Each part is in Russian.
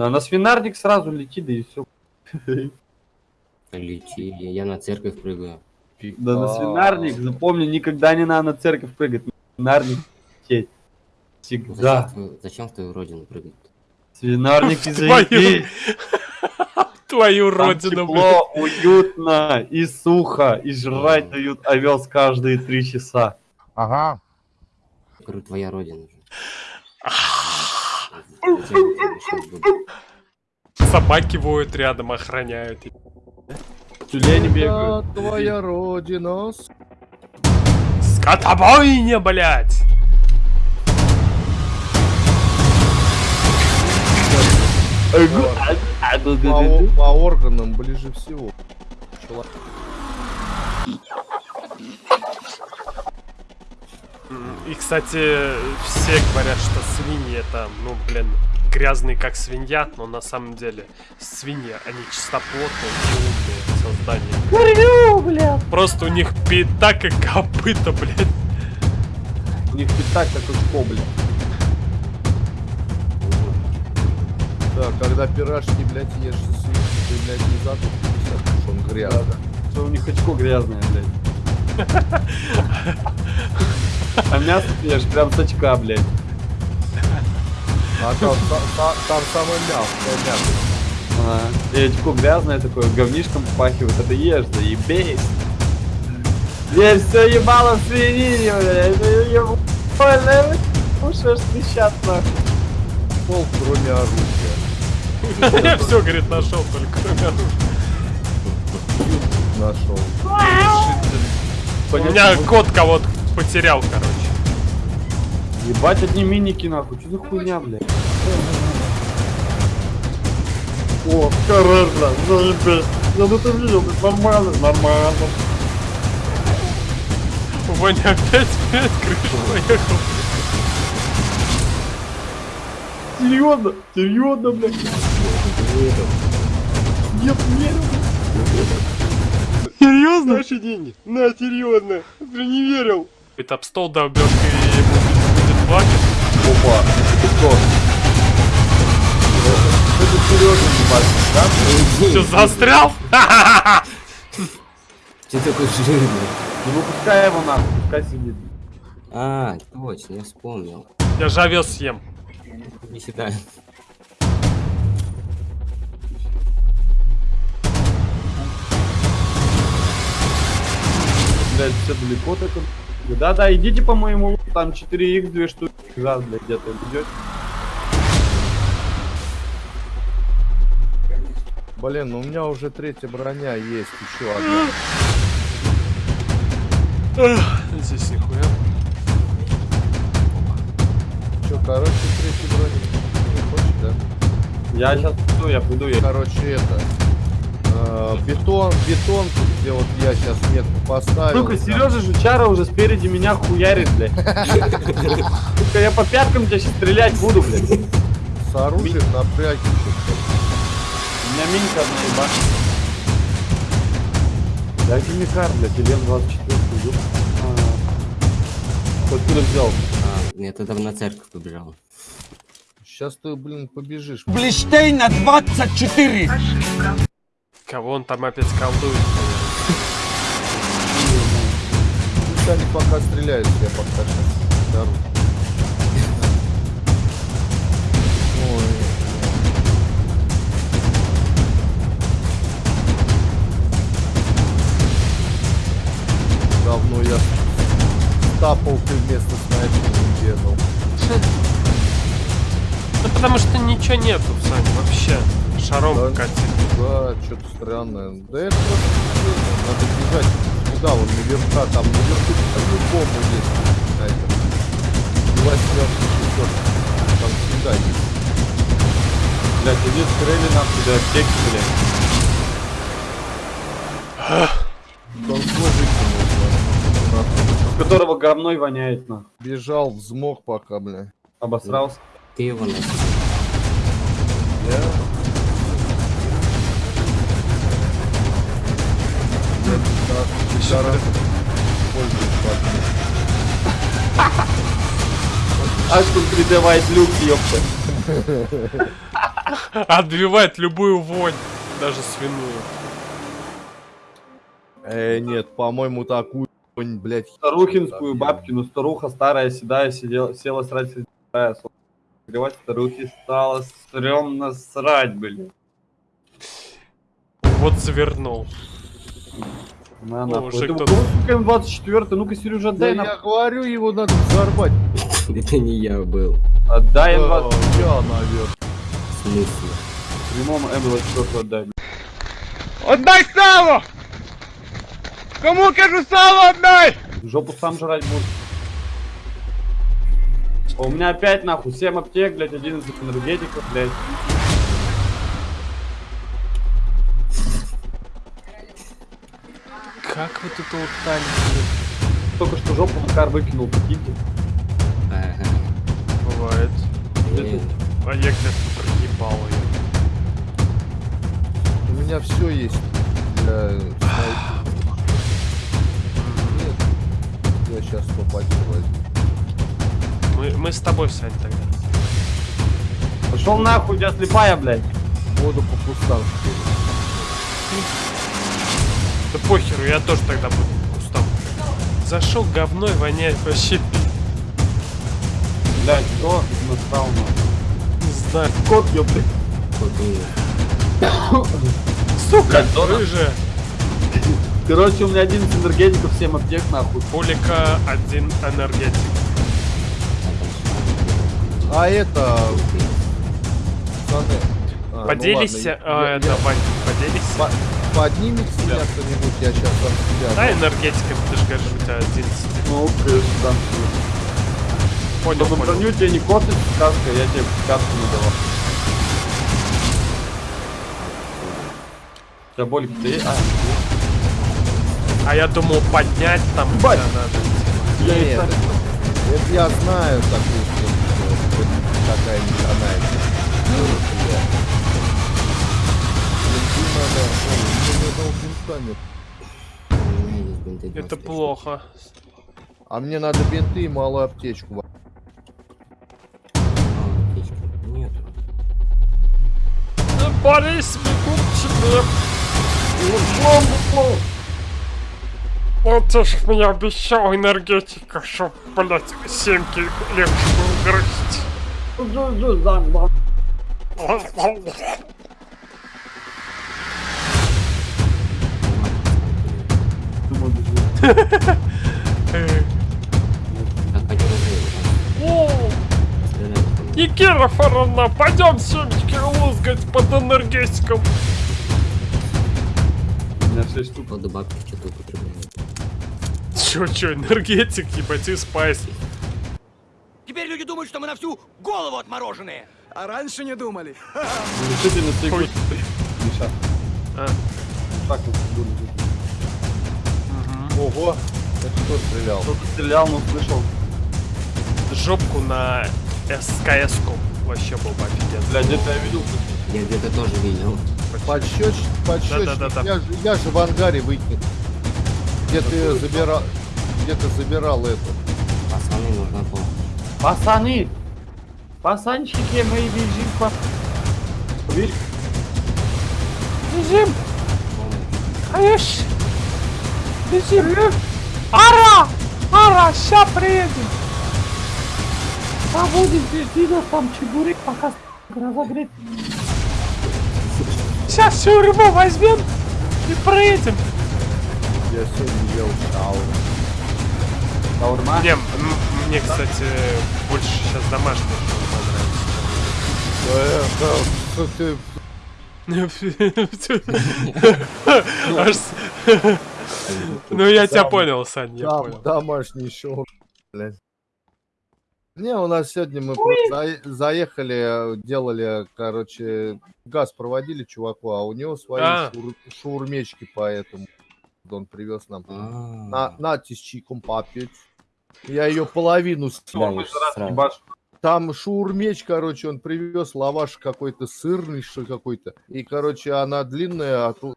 Да, на свинарник сразу лети, да и все. Лети, я на церковь прыгаю. Да на свинарник, запомни, никогда не надо на церковь прыгать. На свинарник лететь. Зачем, Всегда. в твою, зачем в твою родину прыгать? Свинарник и Твою родину, тепло, уютно и сухо, и жрать дают овес каждые три часа. Ага. Говорю, твоя родина Собаки воют рядом, охраняют. Тюлени бегают. Твоя родина. Скотобойня, блядь! По, по органам ближе всего. Человек. И, кстати, все говорят, что свиньи это, ну, блин, грязные как свинья, но на самом деле свиньи, они чистоплотные и умные создания. Просто у них пятак и копыта, блядь. У них пятак как очко, блядь. Да, когда пирожки, блядь, ешь со свиньей, ты, блядь, не затупишься, потому что он грязный. Что у них очко грязное, блядь. А мясо ты ешь прям с очка, блядь. А там, та- та- там самое мягкое мясо. Ага. И очко грязное такое, говнишком попахивает, это ешь, заебись. Ешь все ебало в свинине, блядь. Это еб- больно. Кушаешь трещат нахуй. Пол, кроме оружия. Я все, говорит, нашел только кроме оружия. Нашел. У меня кот кого-то потерял, короче. Ебать одни миники нахуй, что за хуйня, блядь? О, хорошо, заебись. Я ну ты видел, это нормально, нормально. Ваня опять опять крышу поехал. Серьезно? Серьезно, блядь? Нет, нет. Серьезно? Наши деньги. На, серьезно. Ты не верил. Это об стол ему будет плакать. Опа, это кто? Это серьезно, ебать, да? Что, застрял? Ты такой жирный. Не выпускай его нахуй, пускай сидит. А, точно, я вспомнил. Я же овес съем. Не сюда. Блядь, все далеко так. Да-да, идите по моему луку, там 4х, две штуки. Раз, блядь, где-то идет. Блин, ну у меня уже третья броня есть, еще одна. Здесь нихуя. Че, короче, третья броня. Не хочешь, да? Я сейчас приду, я приду, я... Короче, это... э, бетон, бетон, где вот я сейчас метку поставил. Сука, там- Сережа Жучара уже спереди меня хуярит, блядь. Сука, я по пяткам тебя сейчас стрелять буду, блядь. У С оружием напряги. меня минька одна ебать. Дайте мне кар, блядь, или М24, ёб. А. Откуда взял? А, я тогда на церковь побежал. Сейчас ты, блин, побежишь. Блиштейна 24. Кого он там опять колдует? Они пока стреляют, я пока сейчас дару. Ой. Давно я тапалкой вместо снайпера не бегал. Ну потому что ничего нету, Сань, вообще. Шаром Да. катит. Да, что-то странное. Да это надо бежать туда, вон наверха, там наверху по-любому есть снайпер. Два семерки, шестерки. Там всегда есть. Блядь, иди стрели нахуй до аптеки, блядь. Он свой выкинул. нахуй. С которого говной воняет, нахуй. Бежал, взмок пока, бля. Обосрался. Ты его носил. Я... патронами. Аж тут 3D White Luke, ёпта. Отбивает любую вонь, даже свиную. Э, нет, по-моему, такую, блядь, Старухинскую бабкину, старуха старая, седая, сидела, села срать, седая, Гревать старухи стало стрёмно срать, блин. Вот завернул. На, сука, М24, ну-ка, Сережа, Да отдай я нахуй. говорю, его надо взорвать. Это не я был. Отдай Э, М20. Я, наверное. В смысле? Прямому М24 отдай. Отдай сало! Кому кажу сало отдай! Жопу сам жрать будешь. А У меня опять нахуй 7 аптек, блядь, 11 энергетиков, блядь. Как вы тут блин? Только что жопу Макар выкинул, прикиньте. Ага. Бывает. Блин. А я где-то проебал ее. У меня все есть для. Нет, я сейчас попаду возьму. Мы, мы с тобой, Сань, тогда. Пошел нахуй, у тебя слепая, блядь. Воду по кустам что Да похеру, я тоже тогда буду кустом. Зашел говной, воняет вообще пи- Блядь, кто настал нахуй? Не знаю. Кот, ёпты. Куда? Сука, рыжая. Короче, у меня 11 энергетиков, 7 аптек, нахуй. Пулика один энергетик. А это... А, ну Поделись, ладно, а, я- это, я- Вань, поделись. По- Поднимется меня кто-нибудь, я сейчас от себя. Да, энергетиком, ты же говоришь, у тебя 11. Ну, конечно, да. Понял, Чтобы понял. броню тебе не косит сказка, я тебе сказку не давал. У тебя болик ты? А, А я думал поднять там Бать. тебя надо. я Нет, это, это я знаю такую что такая не канает. Мне бинты Это 25 плохо. А мне надо бинты и малую аптечку. штук. А, аптечки. Нету. Да, Борис, бегут Вот ты ж мне обещал энергетика, чтоб, блядь, семки легче было грызть. Фаровна, пойдем семечки лузгать под энергетиком. У меня 6 штук. Походу бабки что-то употребляют. Чё, чё, энергетик, ебать, и спайс. Теперь люди думают, что мы на всю голову отмороженные. А раньше не думали. Решительно ты. А. Так вот буду. Ого, это кто стрелял? Кто-то стрелял, но слышал. Жопку на СКС-ку. Вообще был бы офигенно. Бля, где-то я видел. Я где-то тоже видел. Подсчет, подсчетчик. Да-да-да-да. Я, же- я же в ангаре выкинул. Где ты забирал, где ты забирал эту? Пацаны, нужна помощь. Пацаны! Пацанчики, мы бежим по... Видишь? Бежим, конечно. Бежим. Ара! Ара, ща приедем. Будет жди нас там чебурек, пока разогреть. Сейчас всю рыбу возьмем и приедем. Я сегодня ел шаурму. Шаурма? Не, мне, кстати, больше сейчас да, что ты Аж Ну, я тебя понял, Сань, я понял. домашний шоу, блядь. Не, у нас сегодня мы заехали, делали, короче, газ проводили чуваку, а у него свои А. шур- шаурмечки, поэтому он привез нам. А, На, нате с чайком попить. Я ее половину съел. Ебашь. Там шаурмеч, короче, он привез лаваш какой-то сырный, что какой-то. И, короче, она длинная от, с-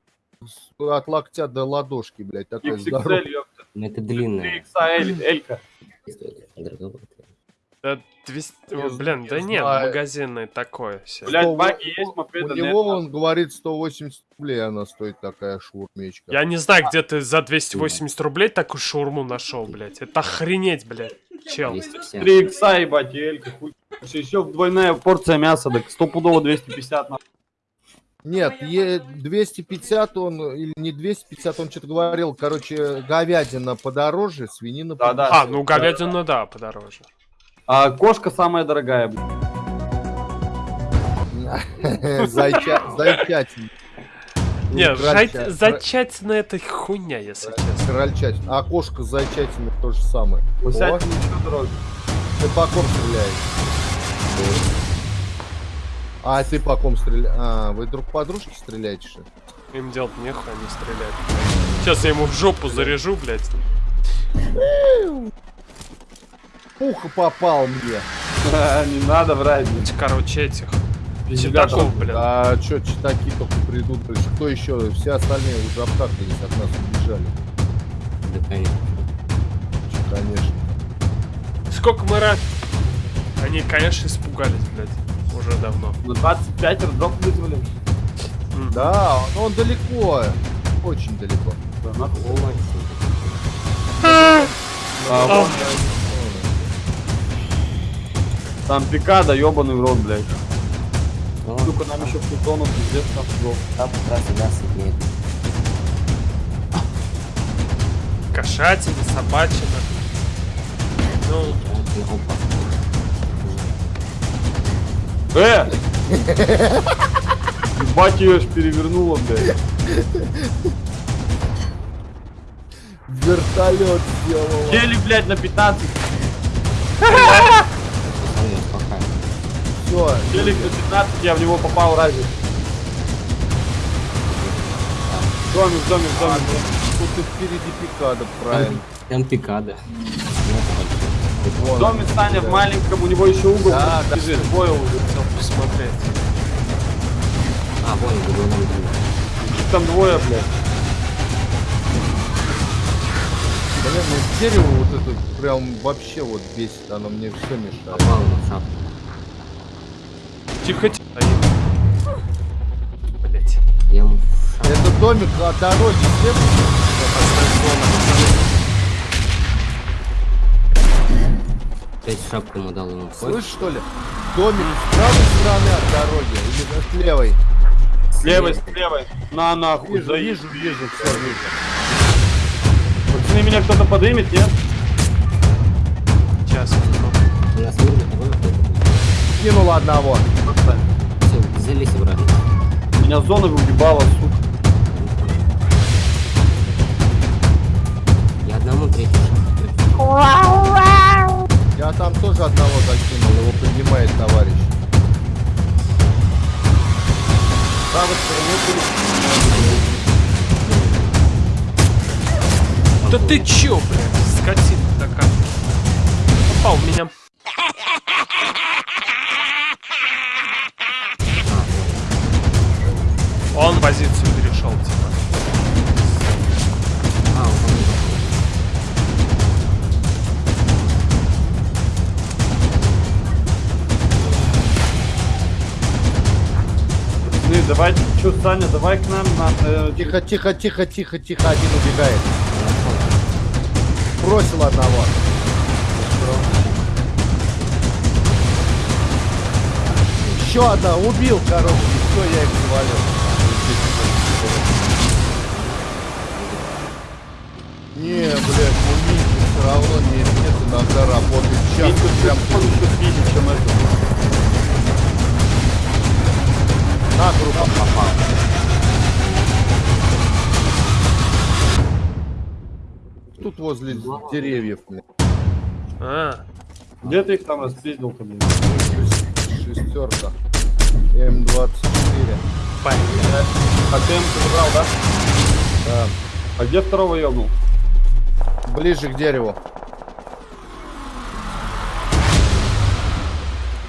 от локтя до ладошки, блядь, такая здоровая. XXL, ёпта. ну это длинная. 3XL, Элька. Стоит дороговато. Да 200... Не О, блин, знаю, да не нет, знаю. магазинный такой себе. Блядь, баги есть, У мопеда него, нет. он говорит, 180 рублей она стоит такая шурмечка. Я не знаю, где ты за 280 рублей такую шаурму нашел, блядь. Это охренеть, блядь. Чел. 250. 3 икса, ебать, элька, хуй. Еще двойная порция мяса, так стопудово 250 на. Нет, е- 250 он, или не 250, он что-то говорил, короче, говядина подороже, свинина Да, да. А, ну говядина, да, подороже. А кошка самая дорогая, блядь. подороже. Зайча- Зайчатина. Это хуйня, если честно. Крольчатина. А кошка с зайчатиной то же самое. О, Гусятина еще дороже. ты по стреляешь? А, ты по ком стреляешь? А, вы друг по дружке стреляете, что? Им делать нехуй, они стреляют. Сейчас я ему в жопу заряжу, блядь. Пуха попал мне. Не надо врать, блядь. Короче, этих. Читаков, блин. А чё, читаки только придут, есть кто еще? Все остальные уже обкакались от нас убежали. Да, конечно. Чё, Конечно. Сколько мы раз... Они, конечно, испугались, блядь. Уже давно. На 25 рдов вызвали. Да, но он далеко. Очень далеко. Да. О, мать. А, вон, Там пикада, ебаный в рот, блядь. О, Сука, нам еще зону пиздец там жёг. там как раз и даст нет. Кошатина, собачина. Ну. Э! Ебать ее ж перевернула, блядь. Вертолет сделал. Телек, блядь, на 15. Пацаны, успокаивай. Все. Телек на 15, я в него попал разве. Домик, домик, домик. Тут и впереди пикада, правильно. Там пикада. Домик Саня в маленьком, у него еще угол Да, да. двое уже. Хотел посмотреть. А, вон, доме. Их там двое, блядь. Блин, ну дерево вот это прям вообще вот бесит, оно мне все мешает. Попал на шапку. Тихо, тихо. Блять. Я ему. Это домик от дороги. Опять шапку ему дал ему. Слышь, что ли? Домик с правой стороны от дороги или с левой? С левой, с левой. На нахуй, Вижу, заезжу. вижу, вижу, все вижу. Пацаны, меня кто-то подымет, нет? Сейчас. Кинул одного. Все, взялись обратно. Меня зона выебала, сука. Я одному третий. Я там тоже одного закинул, его Да ты чё, блядь, скотина такая. Попал меня. Он позицию перешел, типа. А, не Пацаны, давайте, чё, Саня, давай к нам на... э, Тихо, тихо, тихо, тихо, тихо, один убегает. Бросил одного. Еще одна, убил, короче, все, я их завалил. Не, блядь, ну Митя все равно не нет, иногда работает. Сейчас прям он еще спиздит, чем это. На группу попал. Тут возле деревьев. А, Где ты их там распиздил-то, блин? Шестерка. М24. блядь. А ты ему забрал, да? Да. А где второго ебнул? Ближе к дереву.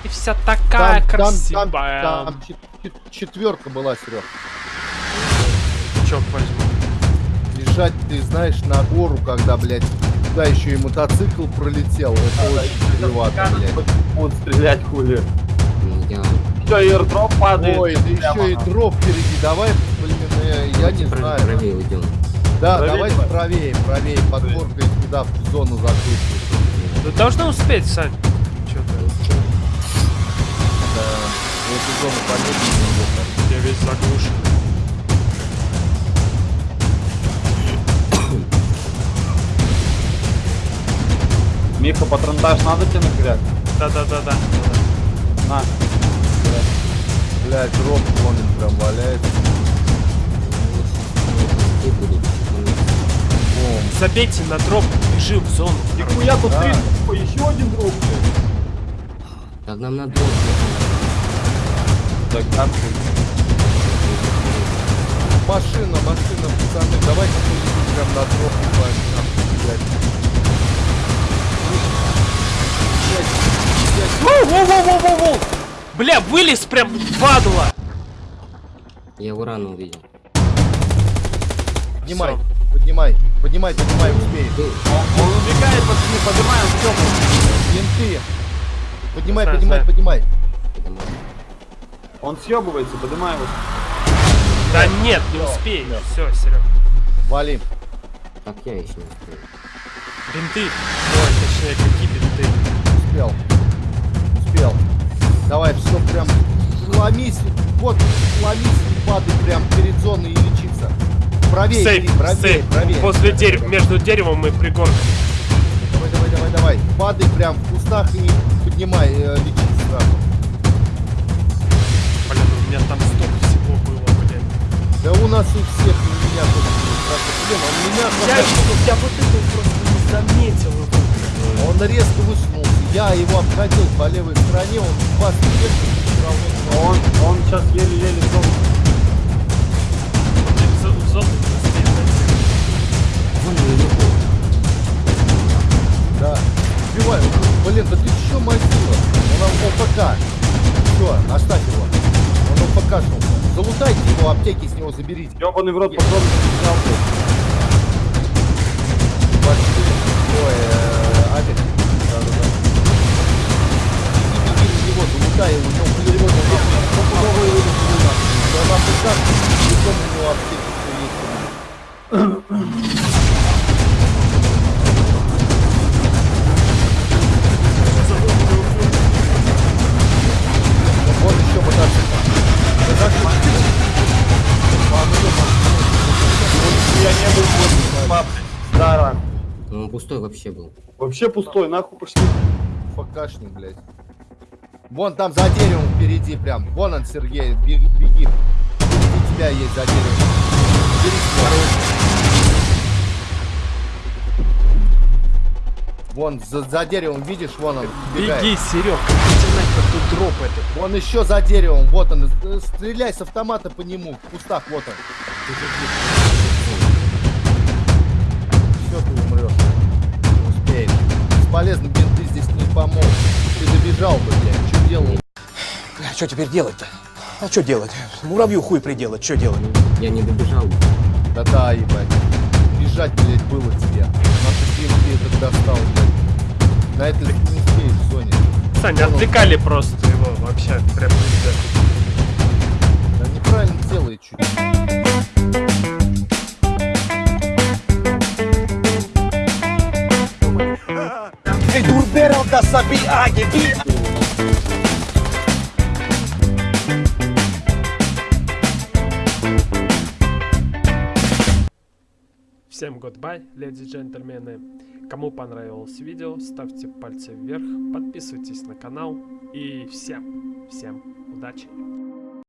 И вся такая там, красивая. там, там чет- четверка была, Серег. Чёрт возьми. Лежать, ты знаешь, на гору, когда, блядь, Туда еще и мотоцикл пролетел. Это очень чревато, блядь. Будут стрелять хули. Я... Все, и падает. Ой, да еще и дроп впереди. Давай, блин, э, я не Прав- знаю. Правее уйдем. Да, Правее давайте давай. правее, правее, под горкой туда, в зону закрытую. Ну, должны успеть, Сань. Зону полезли Я весь заглушен. Миха, патронтаж надо тебе нахряк? Да-да-да-да. На. Блядь, дроп вон он прям валяется. Забейте на дроп, бежим в зону. Нихуя тут Да. три. Еще один друг, блядь. Так нам на дроп. Так, да, Машина, машина, пацаны, давайте поедем прям на пойдем, блядь. Воу-воу-воу-воу-воу! Бля, вылез прям падла! Я его рано увидел. Поднимай, поднимай, поднимай, поднимай, успеем. Он убегает, пацаны, поднимаем, все. Менты. Поднимай, поднимай, поднимай. Он съебывается, поднимаем его. Да нет, не успеешь. Все, Серег. Валим. Так я еще не успел. Бинты. Ой, точнее, какие бинты? Успел. Успел. Давай, все прям ломись. Вот, ломись и падай прям перед зоной и лечиться. Правее, Сейф, Кирилл, правее, сейф. правее. После дерева, между деревом и пригорком. Давай, давай, давай, давай. Падай прям в кустах и поднимай, э, лечись меня там столько всего было, блин. Да у нас у всех, у меня. Блин, он меня Я, я вот это просто не заметил его. Он резко высунулся. Я его обходил по левой стороне, он все равно. А Он, он сейчас еле-еле в зону. Блин, в зо- в зону не успеет найти. Вон наверху. Да. Сбивай. Блин, да ты чё мазила? Он ОПК. Все, оставь его. Он ОПКшнулся. Залутайте его, аптеки с него заберите. Ёбаный в рот не взял. Ой, э. Да-да-да. Иди, беги на него, залутай его, вообще был. Вообще пустой, нахуй пошли. ФКшник, блядь. Вон там за деревом впереди прям. Вон он, Сергей, беги. беги. Впереди тебя есть за деревом. Бери. Вон за, за деревом, видишь, вон он. бегает. Беги, Серег, нахер тут дроп этот. Вон еще за деревом, вот он. Э, Стреляй с автомата по нему. В кустах, вот он. Все, ты. Бесполезно, бинты здесь не помогут. Ты добежал бы, блядь. Что делал? Что теперь делать-то? А что делать? Муравью хуй приделать, что делать? Я не добежал. Да-да, ебать. Бежать, блядь, было тебе. Наши бинты этот достал, блядь. На это не успеешь в зоне. Саня, отвлекали просто его вообще. Прям пиздец. Да неправильно делает чуть. Всем goodbye, леди и джентльмены. Кому понравилось видео, ставьте пальцы вверх, подписывайтесь на канал и всем, всем удачи.